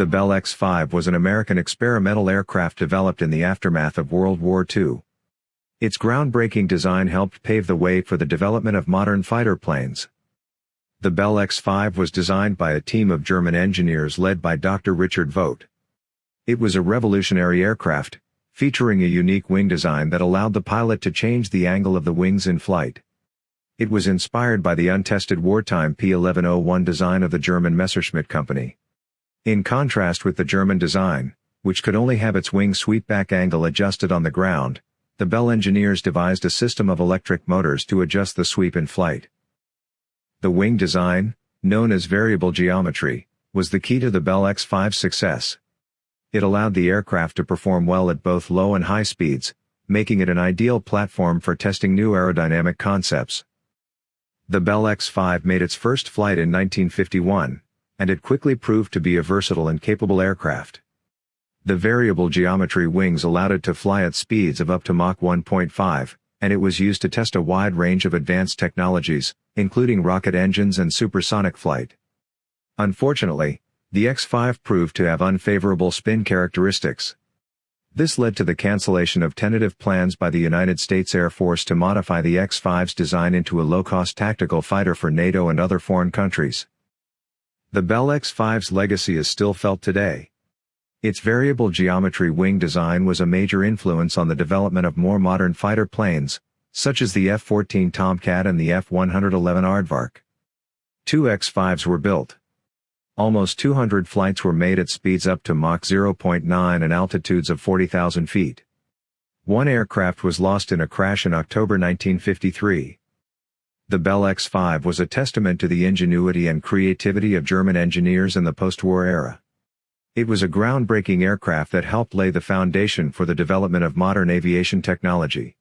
The Bell X-5 was an American experimental aircraft developed in the aftermath of World War II. Its groundbreaking design helped pave the way for the development of modern fighter planes. The Bell X-5 was designed by a team of German engineers led by Dr. Richard Vogt. It was a revolutionary aircraft, featuring a unique wing design that allowed the pilot to change the angle of the wings in flight. It was inspired by the untested wartime P-1101 design of the German Messerschmitt company. In contrast with the German design, which could only have its wing sweepback angle adjusted on the ground, the Bell engineers devised a system of electric motors to adjust the sweep in flight. The wing design, known as variable geometry, was the key to the Bell X-5's success. It allowed the aircraft to perform well at both low and high speeds, making it an ideal platform for testing new aerodynamic concepts. The Bell X-5 made its first flight in 1951, and it quickly proved to be a versatile and capable aircraft. The variable geometry wings allowed it to fly at speeds of up to Mach 1.5, and it was used to test a wide range of advanced technologies, including rocket engines and supersonic flight. Unfortunately, the X-5 proved to have unfavorable spin characteristics. This led to the cancellation of tentative plans by the United States Air Force to modify the X-5's design into a low-cost tactical fighter for NATO and other foreign countries. The Bell X-5's legacy is still felt today. Its variable geometry wing design was a major influence on the development of more modern fighter planes, such as the F-14 Tomcat and the F-111 Aardvark. Two X-5s were built. Almost 200 flights were made at speeds up to Mach 0.9 and altitudes of 40,000 feet. One aircraft was lost in a crash in October 1953. The Bell X-5 was a testament to the ingenuity and creativity of German engineers in the post-war era. It was a groundbreaking aircraft that helped lay the foundation for the development of modern aviation technology.